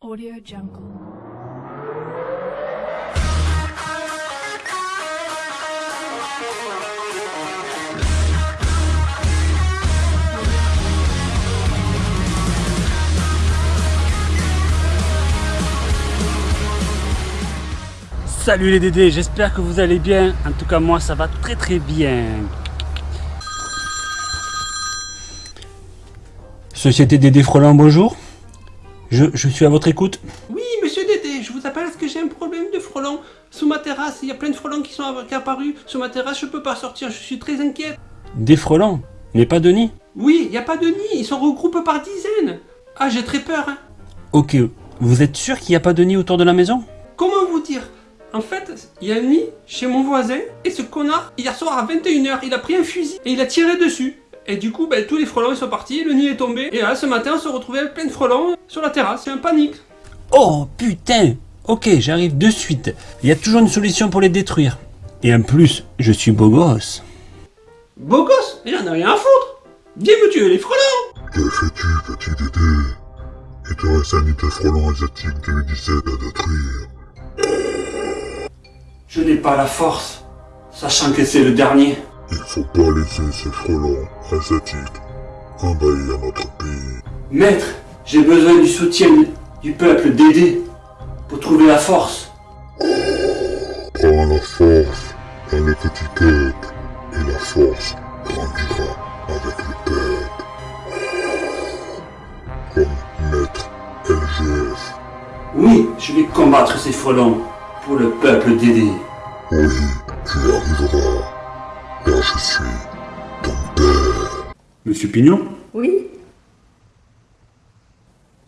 Audio Jungle. Salut les Dédés, j'espère que vous allez bien. En tout cas, moi, ça va très très bien. Société Dédé Frolant, bonjour. Je, je suis à votre écoute. Oui, monsieur Dédé, je vous appelle parce que j'ai un problème de frelons. Sous ma terrasse, il y a plein de frelons qui sont apparus. Sur ma terrasse, je peux pas sortir, je suis très inquiète. Des frelons, mais pas de nid. Oui, il n'y a pas de nid, ils sont regroupés par dizaines. Ah, j'ai très peur. Hein. Ok, vous êtes sûr qu'il n'y a pas de nid autour de la maison? Comment vous dire? En fait, il y a un nid chez mon voisin, et ce connard, hier soir à 21h, il a pris un fusil et il a tiré dessus. Et du coup, ben, tous les frelons ils sont partis, le nid est tombé, et là, ce matin, on se retrouvait avec plein de frelons sur la terrasse, c'est un panique. Oh putain Ok, j'arrive de suite. Il y a toujours une solution pour les détruire. Et en plus, je suis beau gosse. Beau gosse, il en a rien à foutre. Viens me tuer les frelons Que fais-tu, petit Dédé? Il te reste un nid de frelons asiatiques 2017 à détruire. Je n'ai pas la force, sachant que c'est le dernier. Il faut pas laisser ces frelons asiatiques envahir notre pays. Maître, j'ai besoin du soutien du peuple d'aider pour trouver la force. Prends la force dans le petit peuple, et la force grandira avec le peuple. Comme maître LGF. Oui, je vais combattre ces frelons pour le peuple d'aider. Oui, tu y arriveras, car je suis ton père. Monsieur Pignon Oui,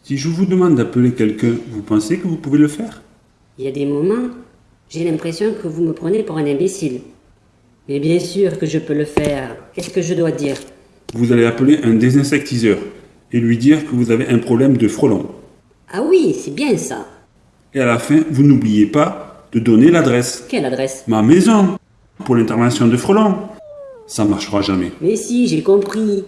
Si je vous demande d'appeler quelqu'un, vous pensez que vous pouvez le faire? Il y a des moments, j'ai l'impression que vous me prenez pour un imbécile. Mais bien sûr que je peux le faire. Qu'est-ce que je dois dire? Vous allez appeler un désinsectiseur et lui dire que vous avez un problème de frelons. Ah oui, c'est bien ça. Et à la fin, vous n'oubliez pas de donner l'adresse. Quelle adresse? Ma maison pour l'intervention de frelons. Ça marchera jamais. Mais si, j'ai compris.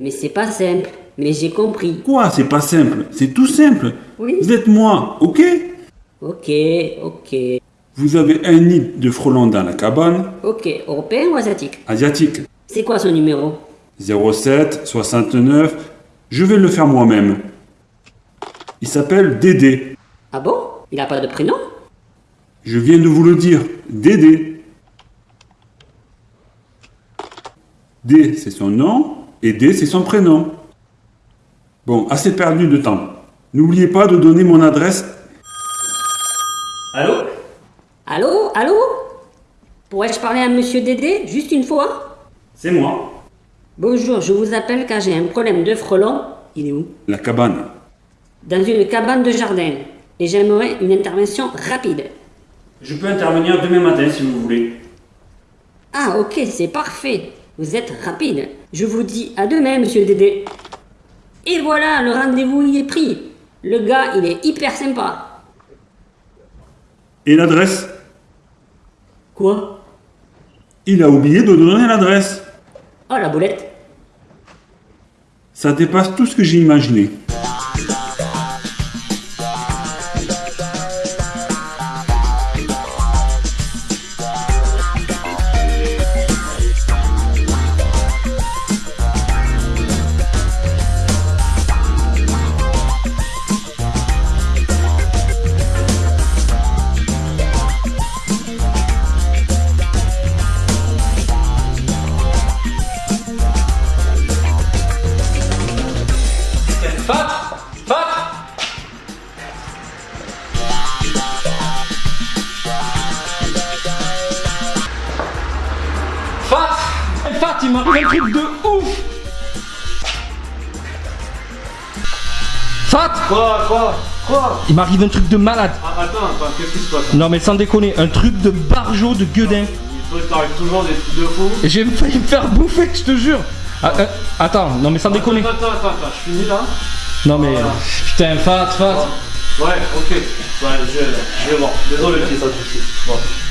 Mais c'est pas simple. Mais j'ai compris. Quoi C'est pas simple? C'est tout simple. Oui. Vous êtes moi, ok? Ok, ok. Vous avez un nid de frelons dans la cabane Ok, européen ou asiatique? Asiatique. C'est quoi son numéro? 07 69. Je vais le faire moi-même. Il s'appelle Dédé. Ah bon? Il a pas de prénom? Je viens de vous le dire. Dédé. D, c'est son nom. Et D, c'est son prénom. Bon, assez perdu de temps. N'oubliez pas de donner mon adresse. Allô? Allô? Allô? Pourrais-je parler à monsieur Dédé? Juste une fois? C'est moi. Bonjour, je vous appelle car j'ai un problème de frelon. Il est où? La cabane. Dans une cabane de jardin. Et j'aimerais une intervention rapide. Je peux intervenir demain matin si vous voulez. Ah ok, c'est parfait. Vous êtes rapide. Je vous dis à demain, monsieur Dédé. Et voilà, le rendez-vous il est pris. Le gars, il est hyper sympa. Et l'adresse? Quoi? Il a oublié de donner l'adresse. Oh la boulette. Ça dépasse tout ce que j'ai imaginé. Fat, il m'arrive un truc de ouf Fat Quoi Quoi Quoi? Il m'arrive un truc de malade. ah, Attends, attends, qu'est-ce qui se passe? Non mais sans déconner, un truc de barjot de gueudin. Il t'arrive toujours des trucs de fou. J'ai failli me faire bouffer, je te jure. Ah, euh, attends, non mais sans déconner. Attends, attends, attends, je finis là Non mais Voilà. putain, fat, fat. Ouais, ok. Ouais, je, je vais voir. Désolé, ça te Bon. Qu'est-ce qu'il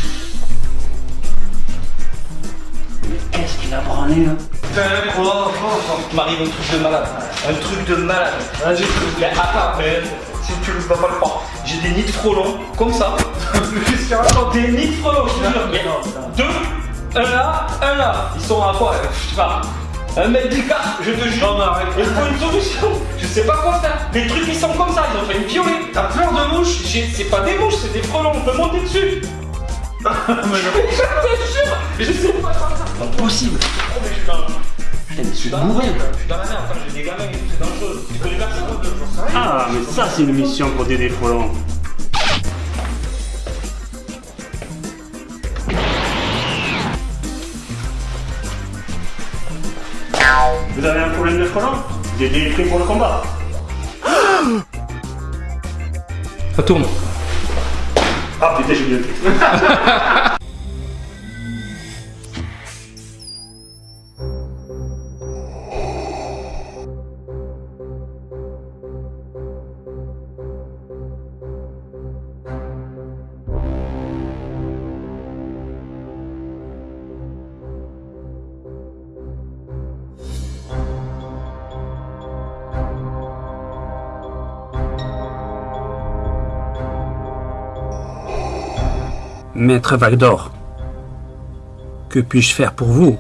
a branlé là Putain, quoi Quoi Il m'arrive un truc de malade. Un truc de malade. Vas-y, Mais attends, mais si tu le tu vas pas le croire. J'ai des nids de frelons, comme ça. Des nids de frelons, je te jure. Deux, un là, un là. Ils sont à quoi euh, Je sais pas. Un mètre d'écart, je te jure. Non, mais arrête. Il faut une solution. Je sais pas quoi faire. Les trucs, ils sont comme ça. Ils ont fait une violer. T'as peur de mouches J'ai- C'est pas des mouches, c'est des frelons. On peut monter dessus. Je te jure. Je sais pas faire ça. Pas possible. Oh, mais je suis dans- Putain, mais je suis dans la merde. Je suis dans la merde. Attends, j'ai des gamins c'est dangereux. Tu connais personne sais rien. Ah, mais ça, c'est une mission pour des frelons. Vous avez un problème de frelons Dédé est prêt pour le combat. Ça tourne. Ah putain, j'ai fait. Maître Valdor, que puis-je faire pour vous?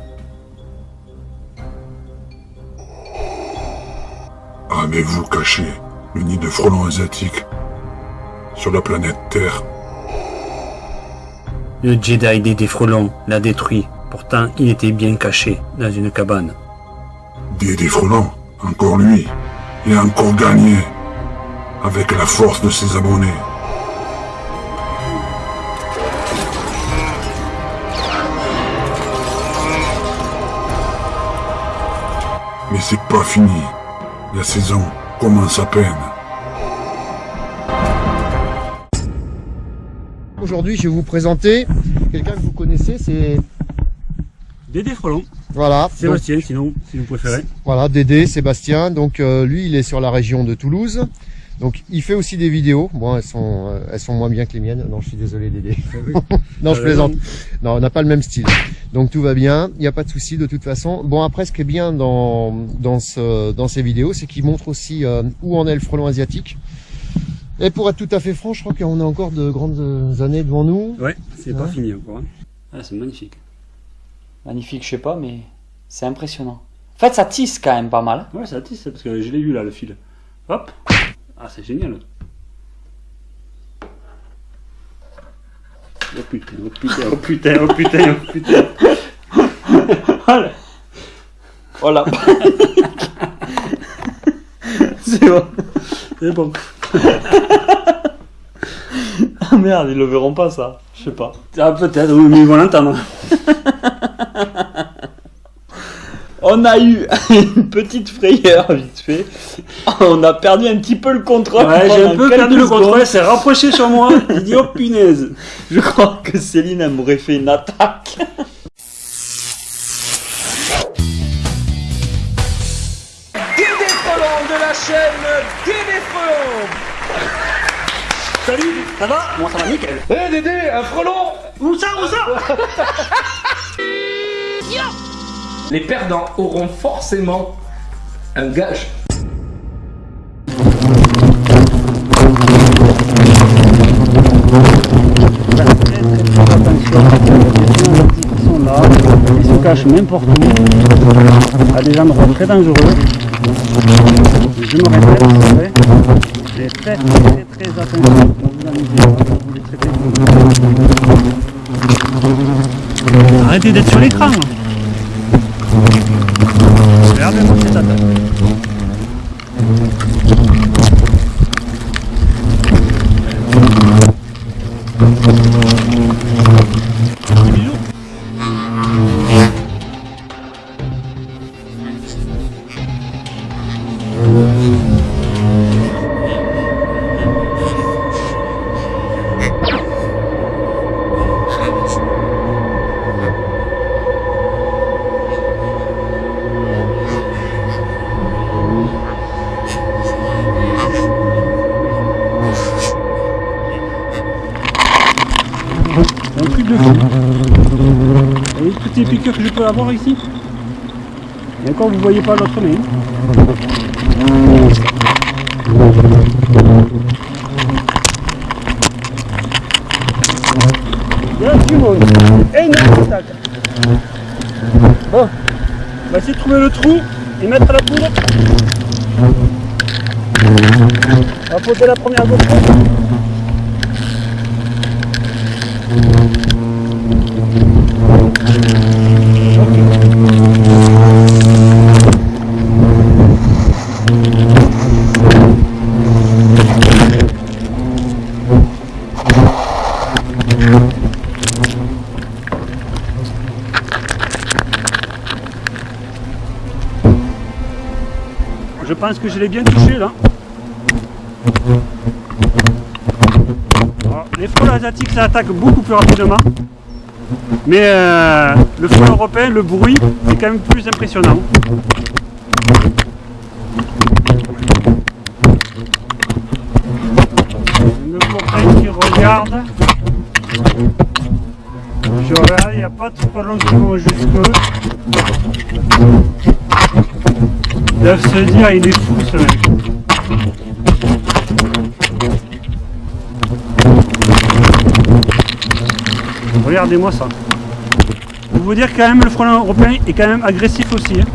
Avez-vous caché le nid de frelons asiatiques sur la planète Terre? Le Jedi des Défrelons l'a détruit. Pourtant, il était bien caché dans une cabane. Des des frelons, encore lui, il a encore gagné avec la force de ses abonnés. Mais c'est pas fini. La saison commence à peine. Aujourd'hui, je vais vous présenter quelqu'un que vous connaissez, c'est Des Défrelons. voilà, donc, Sébastien, sinon, si vous préférez. voilà Dédé, Sébastien. Donc euh, lui, il est sur la région de Toulouse. Donc il fait aussi des vidéos. Bon, elles sont euh, elles sont moins bien que les miennes. Non, je suis désolé Dédé. non, je plaisante. Non, on n'a pas le même style. Donc tout va bien, il n'y a pas de souci de toute façon. Bon après, ce qui est bien dans dans ce dans ces vidéos, c'est qu'il montre aussi euh, où en est le frelon asiatique. Et pour être tout à fait franc, je crois qu'on a encore de grandes années devant nous. Ouais, c'est pas fini encore. hein. Ah, c'est magnifique. Magnifique, je sais pas, mais c'est impressionnant. En fait, ça tisse quand même pas mal. Ouais, ça tisse, parce que je l'ai vu là, le fil. Hop Ah, c'est génial. Oh putain, oh putain, oh putain, oh putain, oh putain. Voilà. Voilà. c'est bon. C'est bon. Ah merde, ils le verront pas ça. Je sais pas. Ah, peut-être, oui, mais ils vont l'entendre. On a eu une petite frayeur vite fait. On a perdu un petit peu le contrôle. Ouais, j'ai un peu perdu le contrôle, elle s'est rapproché sur moi. Il dit, oh punaise. Je crois que Céline elle m'aurait fait une attaque. Dédé Frelon de la chaîne Dédé Frelon Salut, ça va? Moi, ça va? Nickel. Eh Dédé, un frelon Où ça, où ça? Les perdants auront forcément un gage. Ils sont là, ils se cachent n'importe où, à des endroits très dangereux. Je me répète, c'est vrai, mais faites très très attention quand vous amusez, quand vous les traitez. Arrêtez d'être sur l'écran. Mm-hmm. petites piqûres que je peux avoir ici. Et encore, vous ne voyez pas l'autre nez. Énorme attaque. Bon, on va essayer de trouver le trou et mettre à la poudre. On va poser la première gauche. Pense que je l'ai bien touché là. Les frelons asiatiques ça attaque beaucoup plus rapidement. Mais euh, le frelon européen, le bruit est quand même plus impressionnant. Le copain qui regarde. Je regarde, il n'y a pas de frelons qui vont jusque doivent se dire, il est fou ce mec. Regardez-moi ça. Pour vous dire quand même le frelon européen est quand même agressif aussi. hein.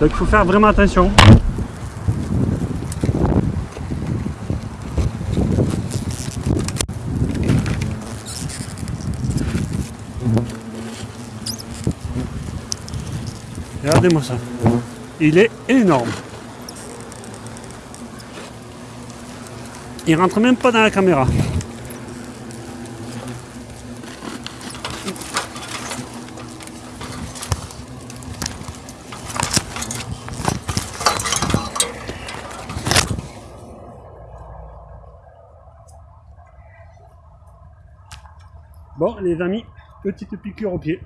Donc il faut faire vraiment attention. Regardez-moi ça. Il est énorme. Il rentre même pas dans la caméra. Bon, les amis, petite piqûre au pied.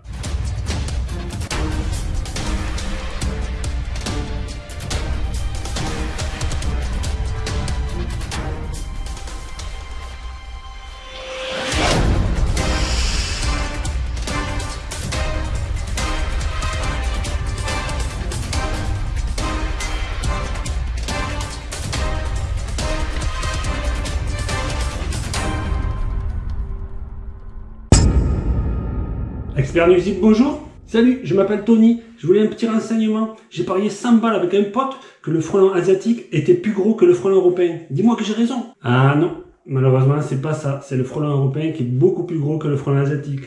Expert nuisible, bonjour. Salut, je m'appelle Tony. Je voulais un petit renseignement. J'ai parié 100 balles avec un pote que le frelon asiatique était plus gros que le frelon européen. Dis-moi que j'ai raison. Ah non, malheureusement, c'est pas ça. C'est le frelon européen qui est beaucoup plus gros que le frelon asiatique.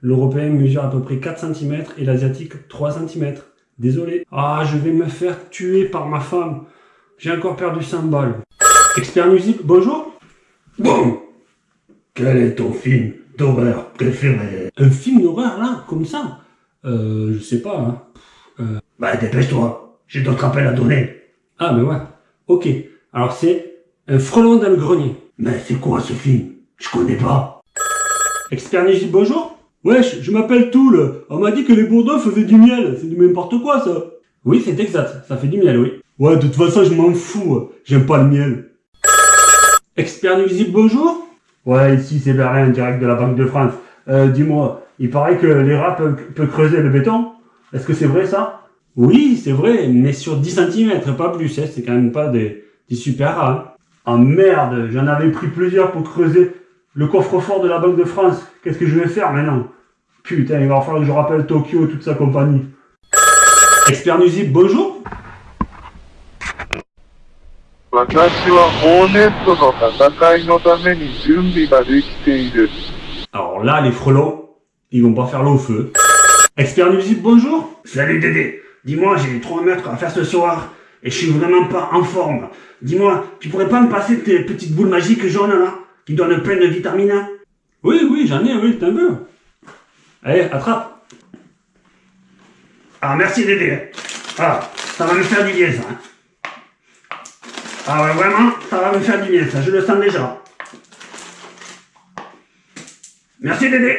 L'européen mesure à peu près 4 cm et l'asiatique 3 cm. Désolé. Ah, je vais me faire tuer par ma femme. J'ai encore perdu 100 balles. Expert nuisible, bonjour. Bon. Quel est ton film? D'horreur préféré Un film d'horreur là, comme ça Euh, je sais pas. Hein. Euh, Bah dépêche-toi, j'ai d'autres appels à donner. Ah mais ouais. Ok. Alors c'est un frelon dans le grenier. Mais c'est quoi ce film? Je connais pas. Expert bonjour. Wesh, je m'appelle Toul. On m'a dit que les bourdons faisaient du miel. C'est du n'importe quoi ça. Oui, c'est exact. Ça fait du miel, oui. Ouais, de toute façon, je m'en fous. J'aime pas le miel. Expert nuisible, bonjour. Ouais, ici c'est Berlin, direct de la Banque de France. Euh, dis-moi, il paraît que les rats peuvent, creuser le béton. Est-ce que c'est vrai ça? Oui, c'est vrai, mais sur 10 cm, pas plus. Hein. C'est quand même pas des, des super rats. hein. Ah merde, j'en avais pris plusieurs pour creuser le coffre-fort de la Banque de France. Qu'est-ce que je vais faire maintenant? Putain, il va falloir que je rappelle Tokyo et toute sa compagnie. Expert nuisible, bonjour. 私はホーネットの戦いのために準備ができている。 Alors là, les frelons, ils vont pas faire l'eau au feu. Expert nuisible, bonjour. Salut Dédé, dis-moi, j'ai 3 mètres à faire ce soir et je suis vraiment pas en forme. Dis-moi, tu pourrais pas me passer tes petites boules magiques jaunes là, qui donnent plein de vitamines hein Oui, oui, j'en ai, oui, t'en veux. Allez, attrape. Ah merci Dédé. Ah, ça va me faire du bien ça. hein. Ah ouais, vraiment, ça va me faire du bien ça, je le sens déjà. Merci Dédé.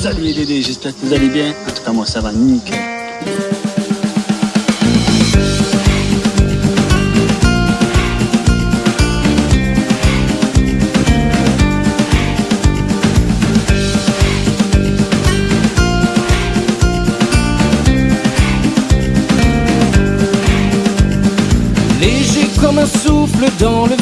Salut les Dédés, j'espère que vous allez bien. En tout cas, moi ça va nickel. dans le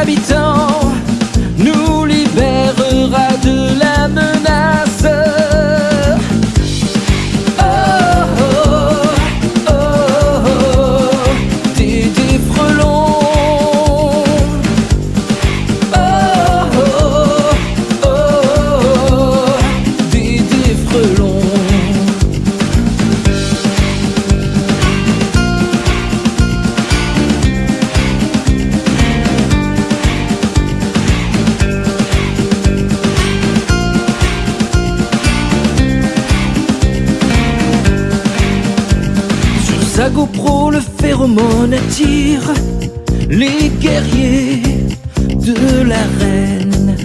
habitants. Sa GoPro, le phéromone attire les guerriers de la reine.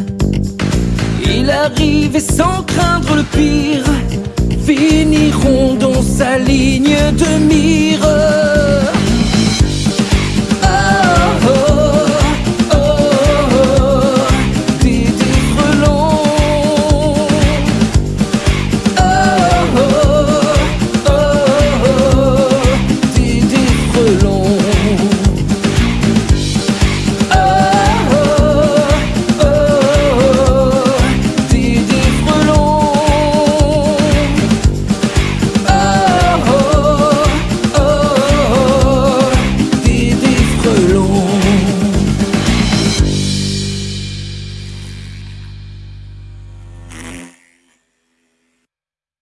Il arrive et sans craindre le pire, finiront dans sa ligne de mire.